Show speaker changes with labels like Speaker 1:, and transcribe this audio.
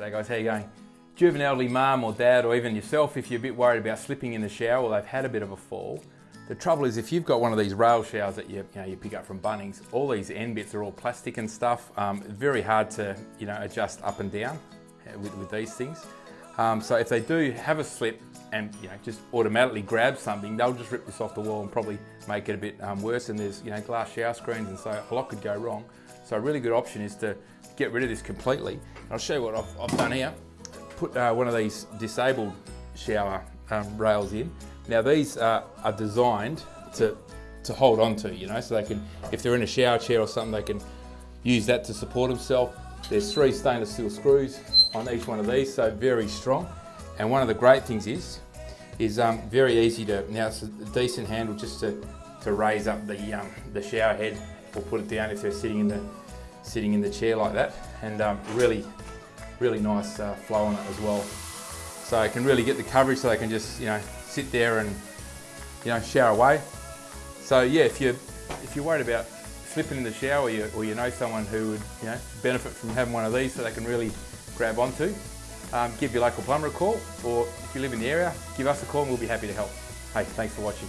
Speaker 1: G'day guys, how you going? Do you have an elderly mum or dad or even yourself if you're a bit worried about slipping in the shower or they've had a bit of a fall? The trouble is if you've got one of these rail showers that you, you, know, you pick up from Bunnings, all these end bits are all plastic and stuff. Um, very hard to you know, adjust up and down uh, with, with these things. Um, so if they do have a slip and you know just automatically grab something, they'll just rip this off the wall and probably make it a bit um, worse. And there's you know glass shower screens, and so a lot could go wrong. So a really good option is to get rid of this completely. I'll show you what I've, I've done here. Put uh, one of these disabled shower um, rails in. Now these uh, are designed to to hold on to, you know, so they can, if they're in a shower chair or something, they can use that to support themselves. There's three stainless steel screws on each one of these, so very strong. And one of the great things is, is um, very easy to, now it's a decent handle just to, to raise up the, um, the shower head or put it down if they're sitting in the, sitting in the chair like that. And um, really, really nice uh, flow on it as well. So I can really get the coverage so they can just, you know, sit there and, you know, shower away. So yeah, if you're, if you're worried about slipping in the shower or you, or you know someone who would, you know, benefit from having one of these so they can really grab onto, um, give your local plumber a call, or if you live in the area, give us a call and we'll be happy to help. Hey, thanks for watching.